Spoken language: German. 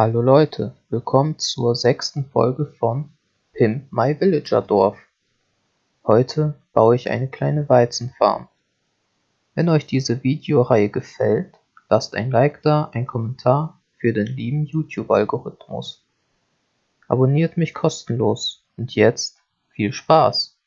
Hallo Leute, willkommen zur sechsten Folge von Pimp My Villager Dorf. Heute baue ich eine kleine Weizenfarm. Wenn euch diese Videoreihe gefällt, lasst ein Like da, ein Kommentar für den lieben YouTube-Algorithmus. Abonniert mich kostenlos und jetzt viel Spaß!